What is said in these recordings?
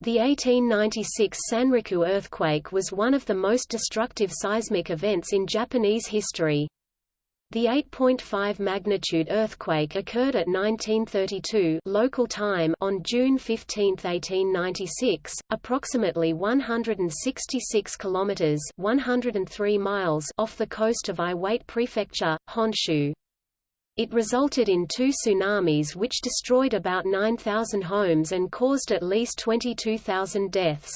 The 1896 Sanriku earthquake was one of the most destructive seismic events in Japanese history. The 8.5 magnitude earthquake occurred at 1932 local time on June 15, 1896, approximately 166 kilometers (103 miles) off the coast of Iwate Prefecture, Honshu. It resulted in two tsunamis which destroyed about 9,000 homes and caused at least 22,000 deaths.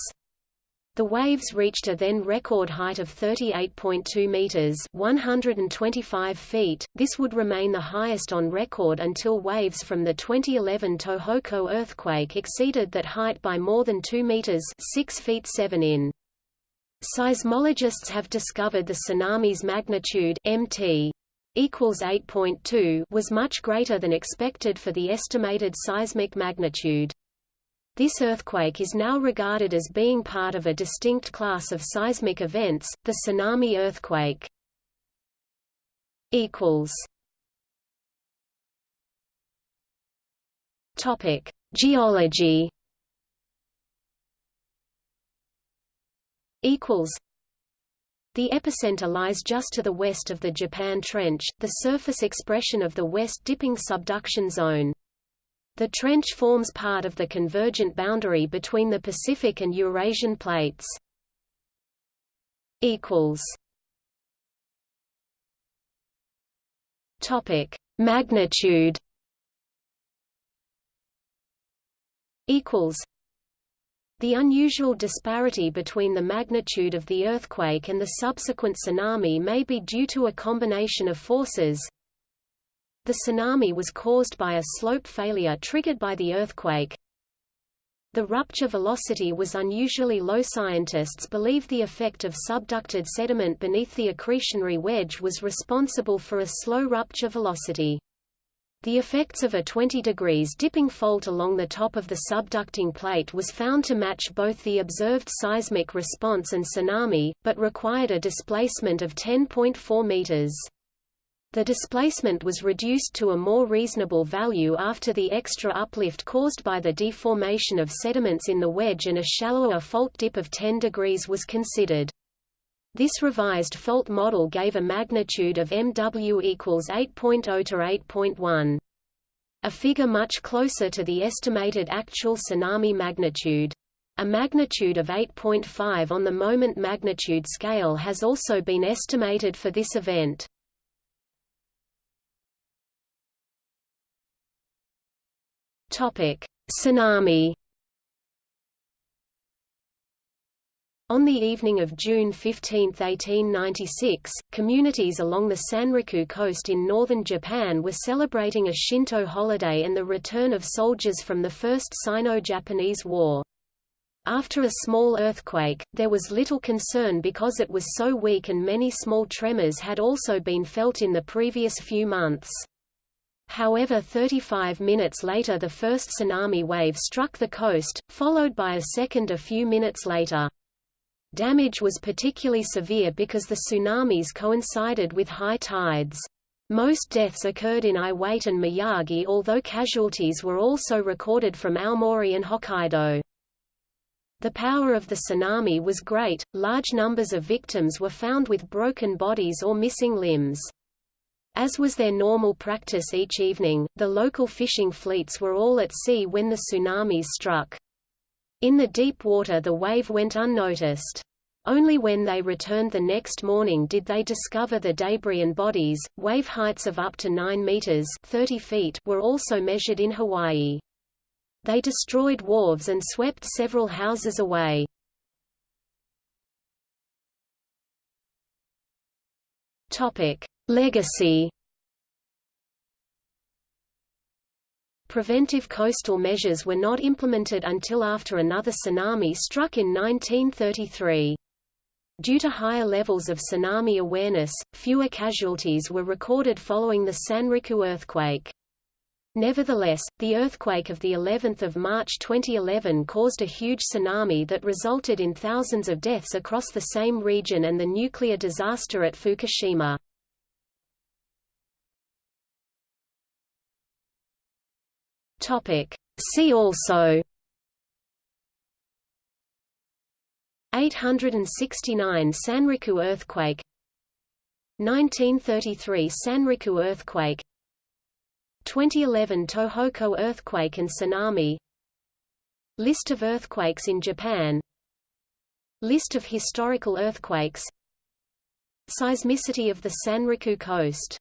The waves reached a then record height of 38.2 meters (125 feet). This would remain the highest on record until waves from the 2011 Tohoku earthquake exceeded that height by more than 2 meters (6 feet 7 in). Seismologists have discovered the tsunami's magnitude (mt) equals 8.2 was much greater than expected for the estimated seismic magnitude. This earthquake is now regarded as being part of a distinct class of seismic events, the tsunami earthquake. Equals. Topic: Geology. Equals. The epicenter lies just to the west of the Japan Trench, the surface expression of the west-dipping subduction zone. The trench forms part of the convergent boundary between the Pacific and Eurasian plates. Topic: Magnitude. Equals. The unusual disparity between the magnitude of the earthquake and the subsequent tsunami may be due to a combination of forces. The tsunami was caused by a slope failure triggered by the earthquake. The rupture velocity was unusually low. Scientists believe the effect of subducted sediment beneath the accretionary wedge was responsible for a slow rupture velocity. The effects of a 20 degrees dipping fault along the top of the subducting plate was found to match both the observed seismic response and tsunami, but required a displacement of 10.4 meters. The displacement was reduced to a more reasonable value after the extra uplift caused by the deformation of sediments in the wedge and a shallower fault dip of 10 degrees was considered. This revised fault model gave a magnitude of MW equals 8.0 to 8.1. A figure much closer to the estimated actual tsunami magnitude. A magnitude of 8.5 on the moment magnitude scale has also been estimated for this event. Topic: Tsunami On the evening of June 15, 1896, communities along the Sanriku coast in northern Japan were celebrating a Shinto holiday and the return of soldiers from the First Sino-Japanese War. After a small earthquake, there was little concern because it was so weak and many small tremors had also been felt in the previous few months. However 35 minutes later the first tsunami wave struck the coast, followed by a second a few minutes later. Damage was particularly severe because the tsunamis coincided with high tides. Most deaths occurred in Iwate and Miyagi although casualties were also recorded from Aomori and Hokkaido. The power of the tsunami was great, large numbers of victims were found with broken bodies or missing limbs. As was their normal practice each evening, the local fishing fleets were all at sea when the tsunamis struck. In the deep water the wave went unnoticed. Only when they returned the next morning did they discover the debris and bodies. Wave heights of up to 9 meters (30 feet) were also measured in Hawaii. They destroyed wharves and swept several houses away. Topic: Legacy Preventive coastal measures were not implemented until after another tsunami struck in 1933. Due to higher levels of tsunami awareness, fewer casualties were recorded following the Sanriku earthquake. Nevertheless, the earthquake of the 11th of March 2011 caused a huge tsunami that resulted in thousands of deaths across the same region and the nuclear disaster at Fukushima. Topic. See also. 869 Sanriku earthquake. 1933 Sanriku earthquake. 2011 Tohoku earthquake and tsunami. List of earthquakes in Japan. List of historical earthquakes. Seismicity of the Sanriku coast